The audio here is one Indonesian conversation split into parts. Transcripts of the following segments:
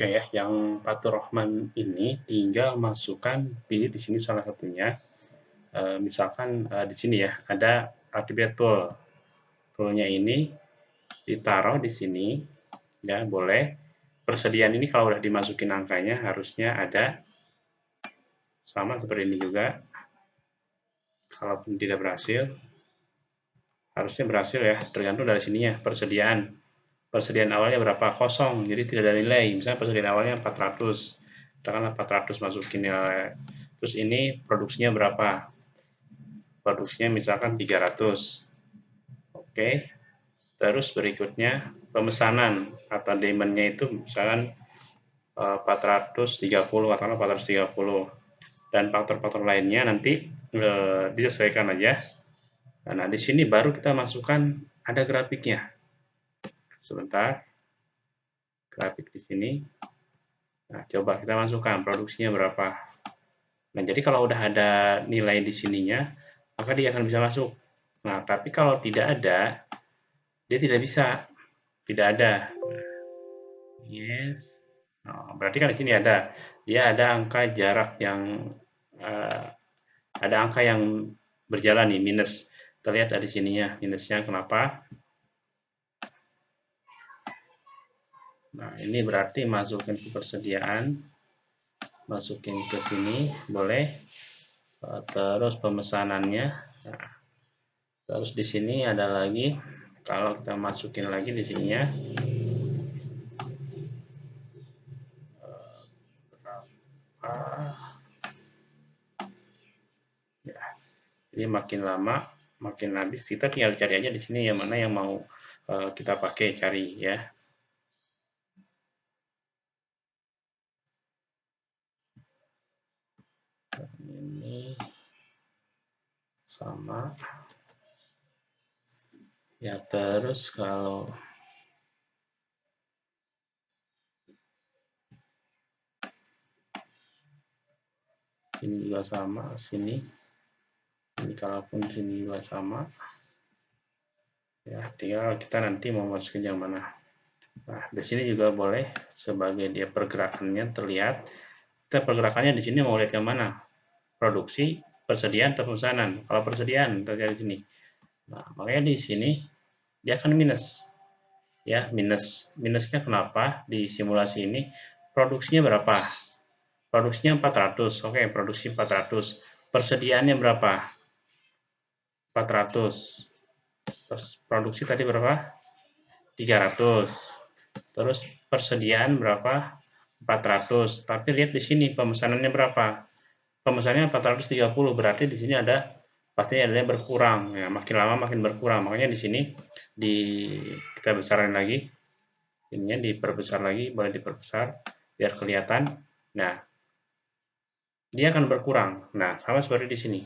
Oke ya, yang Fatur Rahman ini tinggal masukkan pilih di sini salah satunya. E, misalkan e, di sini ya ada attribute tool. Toolnya ini ditaruh di sini, ya boleh. Persediaan ini kalau udah dimasukin angkanya harusnya ada sama seperti ini juga. Kalaupun tidak berhasil, harusnya berhasil ya, tergantung dari sininya persediaan persediaan awalnya berapa? Kosong. Jadi tidak ada nilai. Misalnya persediaan awalnya 400 katakanlah 400 masukin nilai. Terus ini produksinya berapa? Produksinya misalkan 300 oke. Terus berikutnya pemesanan. Atau demandnya itu misalkan 430 eh, katakanlah 430 dan faktor-faktor lainnya nanti e, disesuaikan aja. Nah di sini baru kita masukkan ada grafiknya sebentar. Grafik di sini. Nah coba kita masukkan produksinya berapa. Nah jadi kalau udah ada nilai di sininya maka dia akan bisa masuk. Nah tapi kalau tidak ada dia tidak bisa. Tidak ada. Yes. Nah, berarti kan di sini ada. Dia ada angka jarak yang uh, ada angka yang berjalan nih minus. Terlihat dari sininya minusnya. Kenapa Nah, ini berarti masukin ke persediaan, masukin ke sini, boleh. Eh, terus pemesanannya. Nah, terus di sini ada lagi, kalau kita masukin lagi di sininya. Ya, ini makin lama, makin habis. Kita tinggal cari aja di sini yang mana yang mau uh, kita pakai cari ya. ini sama. Ya terus kalau ini juga sama sini. Ini kalaupun sini juga sama. Ya tinggal kita nanti mau masukin yang mana. Nah di sini juga boleh sebagai dia pergerakannya terlihat. Kita pergerakannya di sini mau lihat yang mana? Produksi persediaan atau pemesanan. Kalau persediaan terjadi di sini. Nah makanya di sini dia akan minus. Ya minus. Minusnya kenapa? Di simulasi ini produksinya berapa? Produksinya 400 oke produksi 400 persediaannya berapa? 400 terus produksi tadi berapa? 300 terus persediaan berapa? 400. Tapi lihat di sini pemesanannya berapa? Pemesanannya 430 berarti di sini ada pasti ada yang berkurang. Ya makin lama makin berkurang. Makanya di sini di kita besarin lagi. Ininya diperbesar lagi boleh diperbesar biar kelihatan. Nah dia akan berkurang. Nah sama seperti di sini.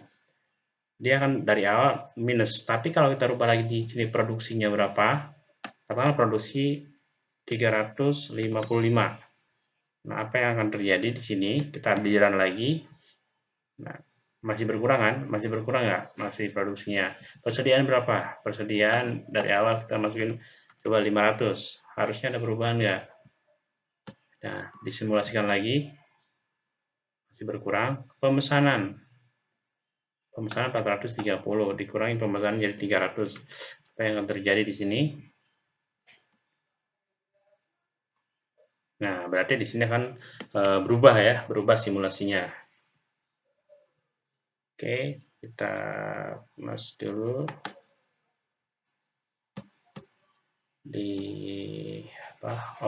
Dia akan dari awal minus. Tapi kalau kita rubah lagi di sini produksinya berapa? Katakanlah produksi 355 Nah, apa yang akan terjadi di sini? Kita diran lagi. Nah, masih berkurang kan? Masih berkurang nggak? Masih produksinya. Persediaan berapa? Persediaan dari awal kita masukin coba 500. Harusnya ada perubahan nggak? Nah, disimulasikan lagi. Masih berkurang. Pemesanan. Pemesanan 430. Dikurangi pemesanan jadi 300. Apa yang akan terjadi di sini? Nah, berarti di sini akan e, berubah ya, berubah simulasinya. Oke, kita mas dulu di apa?